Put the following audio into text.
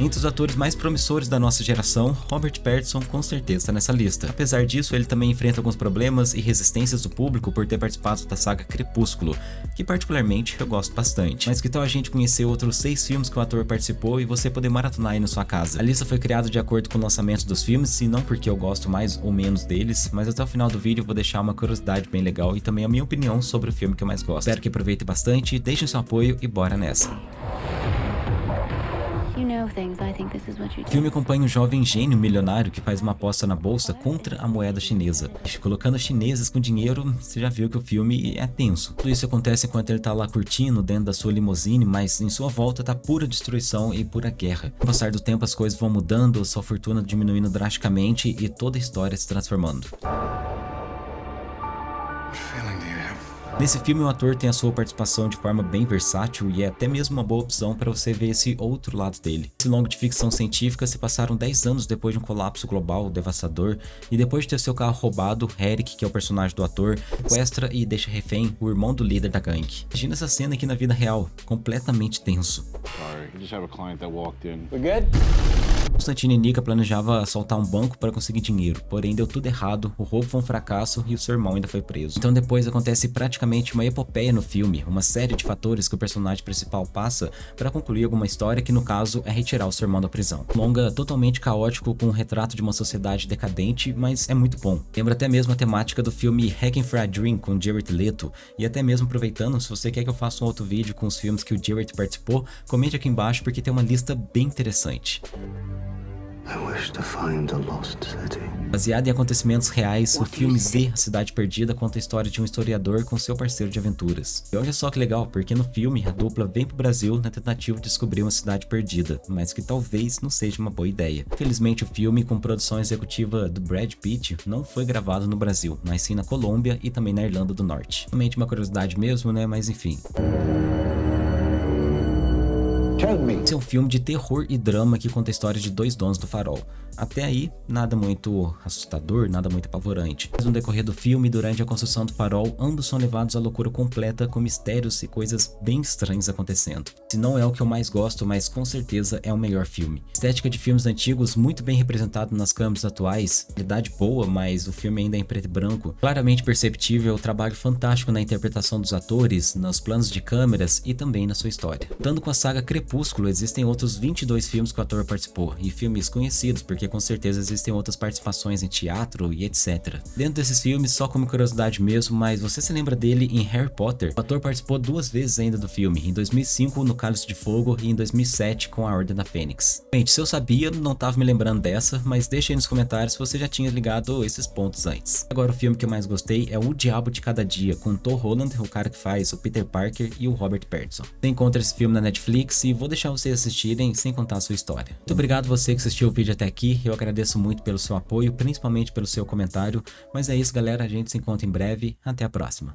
Entre os atores mais promissores da nossa geração, Robert Pattinson com certeza está nessa lista. Apesar disso, ele também enfrenta alguns problemas e resistências do público por ter participado da saga Crepúsculo, que particularmente eu gosto bastante. Mas que tal a gente conhecer outros seis filmes que o ator participou e você poder maratonar aí na sua casa? A lista foi criada de acordo com o lançamento dos filmes, e não porque eu gosto mais ou menos deles, mas até o final do vídeo eu vou deixar uma curiosidade bem legal e também a minha opinião sobre o filme que eu mais gosto. Espero que aproveite bastante, deixem seu apoio e bora nessa. O filme acompanha um jovem gênio milionário que faz uma aposta na bolsa contra a moeda chinesa. Colocando chineses com dinheiro, você já viu que o filme é tenso. Tudo isso acontece enquanto ele tá lá curtindo dentro da sua limusine, mas em sua volta tá pura destruição e pura guerra. Com o passar do tempo as coisas vão mudando, sua fortuna diminuindo drasticamente e toda a história se transformando. Nesse filme o ator tem a sua participação de forma bem versátil e é até mesmo uma boa opção para você ver esse outro lado dele. Esse longo de ficção científica se passaram 10 anos depois de um colapso global devastador e depois de ter seu carro roubado, Eric, que é o personagem do ator, sequestra e deixa refém o irmão do líder da gangue. Imagina essa cena aqui na vida real, completamente tenso. Constantine Nika planejavam assaltar um banco para conseguir dinheiro, porém deu tudo errado, o roubo foi um fracasso e o seu irmão ainda foi preso. Então depois acontece praticamente uma epopeia no filme, uma série de fatores que o personagem principal passa para concluir alguma história que no caso é retirar o seu irmão da prisão. Longa totalmente caótico com um retrato de uma sociedade decadente, mas é muito bom. Lembra até mesmo a temática do filme Hacking for a Dream com Jared Leto, e até mesmo aproveitando, se você quer que eu faça um outro vídeo com os filmes que o Jared participou, comente aqui embaixo porque tem uma lista bem interessante. Baseado em acontecimentos reais, o filme Z, A Cidade Perdida, conta a história de um historiador com seu parceiro de aventuras. E olha só que legal, porque no filme a dupla vem pro Brasil na tentativa de descobrir uma cidade perdida, mas que talvez não seja uma boa ideia. Infelizmente o filme, com produção executiva do Brad Pitt, não foi gravado no Brasil, mas sim na Colômbia e também na Irlanda do Norte. Realmente uma curiosidade mesmo, né, mas enfim. Esse é um filme de terror e drama que conta a história de dois donos do farol. Até aí, nada muito assustador, nada muito apavorante. Mas no decorrer do filme, durante a construção do farol, ambos são levados à loucura completa com mistérios e coisas bem estranhas acontecendo. Se não é o que eu mais gosto, mas com certeza é o melhor filme. Estética de filmes antigos muito bem representado nas câmeras atuais, qualidade boa, mas o filme ainda é em preto e branco. Claramente perceptível o trabalho fantástico na interpretação dos atores, nos planos de câmeras e também na sua história. Dando com a saga Crepúsculo, existem outros 22 filmes que o ator participou, e filmes conhecidos porque com certeza existem outras participações em teatro e etc. Dentro desses filmes, só como curiosidade mesmo, mas você se lembra dele em Harry Potter? O ator participou duas vezes ainda do filme, em 2005 no Cálice de Fogo e em 2007 com a Ordem da Fênix. Gente, se eu sabia, não tava me lembrando dessa, mas deixa aí nos comentários se você já tinha ligado esses pontos antes. Agora o filme que eu mais gostei é O Diabo de Cada Dia, com Tom Holland, o cara que faz o Peter Parker e o Robert Pattinson. Você encontra esse filme na Netflix e vou deixar vocês assistirem sem contar a sua história. Muito obrigado você que assistiu o vídeo até aqui, eu agradeço muito pelo seu apoio, principalmente pelo seu comentário. Mas é isso galera, a gente se encontra em breve. Até a próxima.